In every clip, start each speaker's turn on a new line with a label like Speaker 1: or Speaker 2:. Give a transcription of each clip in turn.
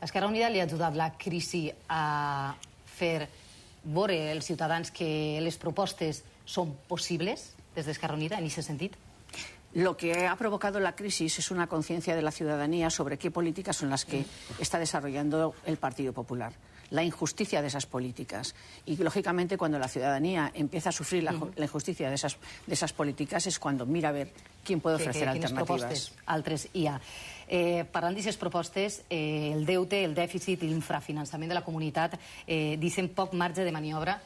Speaker 1: Esquerra Unida li ha ajudat la crisi a fer veure els ciutadans que les propostes són possibles des d'Esquerra Unida en aquest sentit?
Speaker 2: Lo que ha provocado la crisis es una conciencia de la ciudadanía sobre qué políticas son las que está desarrollando el Partido Popular, la injusticia de esas políticas. Y, lógicamente, cuando la ciudadanía empieza a sufrir la, la injusticia de esas, de esas políticas es cuando mira a ver quién puede ofrecer
Speaker 1: que, que,
Speaker 2: alternativas.
Speaker 1: propostes altres hi ha. Eh, parlant d'aquestes propostes, eh, el deute, el dèficit i l'infrafinançament de la comunitat eh, deixen poc marge de maniobra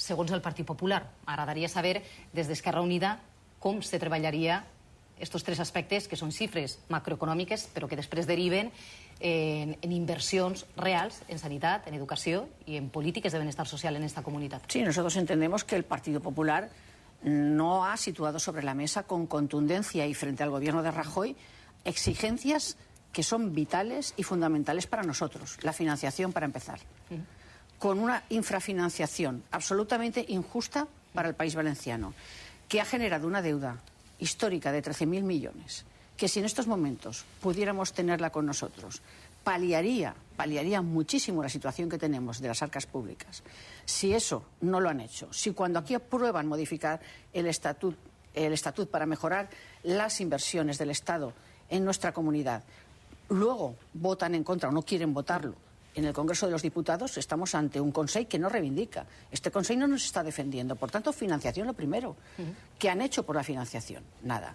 Speaker 1: segons el Partit Popular. M'agradaria saber, des d'Esquerra Unida, com se treballaria estos tres aspectes que són xifres macroeconòmiques però que després deriven en, en inversions reals en sanitat, en educació i en polítiques de benestar social en esta comunitat.
Speaker 2: Sí, nosotros entendemos que el Partido Popular no ha situado sobre la mesa con contundencia y frente al gobierno de Rajoy exigencias que son vitales y fundamentales para nosotros. La financiación, para empezar. Con una infrafinanciación absolutamente injusta para el país valenciano, que ha generado una deuda histórica de 13.000 millones, que si en estos momentos pudiéramos tenerla con nosotros, paliaría, paliaría muchísimo la situación que tenemos de las arcas públicas. Si eso no lo han hecho, si cuando aquí aprueban modificar el estatut, el estatut para mejorar las inversiones del Estado en nuestra comunidad, luego votan en contra o no quieren votarlo en el Congreso de los Diputados estamos ante un Consejo que no reivindica. Este Consejo no nos está defendiendo. Por tanto, financiación lo primero. ¿Qué han hecho por la financiación? Nada.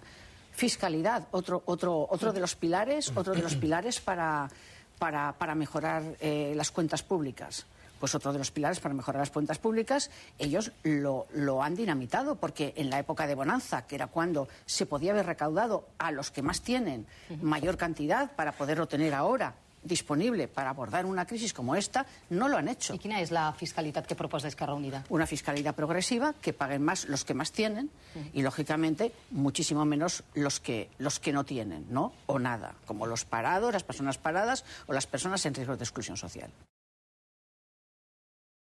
Speaker 2: Fiscalidad, otro, otro, otro de los pilares, otro de los pilares para, para, para mejorar eh, las cuentas públicas. Pues otro de los pilares para mejorar las cuentas públicas, ellos lo, lo han dinamitado, porque en la época de bonanza, que era cuando se podía haber recaudado a los que más tienen mayor cantidad para poderlo tener ahora disponible para abordar una crisis como esta, no lo han hecho.
Speaker 1: I quina és la fiscalitat que proposa Esquerra Unida?
Speaker 2: Una fiscalidad progresiva que paguen más los que más tienen y, lógicamente, muchísimo menos los que, los que no tienen, ¿no? O nada, como los parados, las personas paradas o las personas en riesgo de exclusión social.